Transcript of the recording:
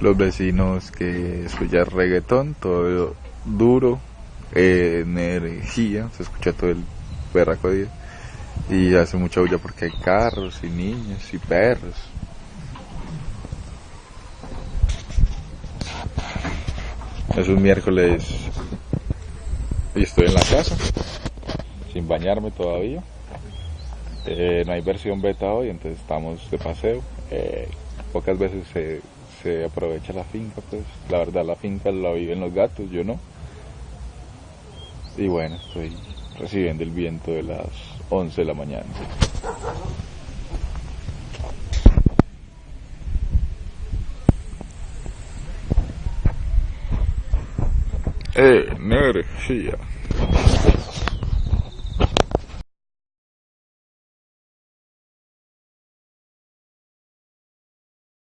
los vecinos que escuchan reggaetón, todo duro, energía, se escucha todo el perraco día y hace mucha bulla porque hay carros y niños y perros. Es un miércoles y estoy en la casa, sin bañarme todavía. Eh, no hay versión beta hoy, entonces estamos de paseo. Eh, pocas veces se, se aprovecha la finca, pues la verdad la finca la viven los gatos, yo no. Y bueno, estoy recibiendo el viento de las 11 de la mañana. Energía.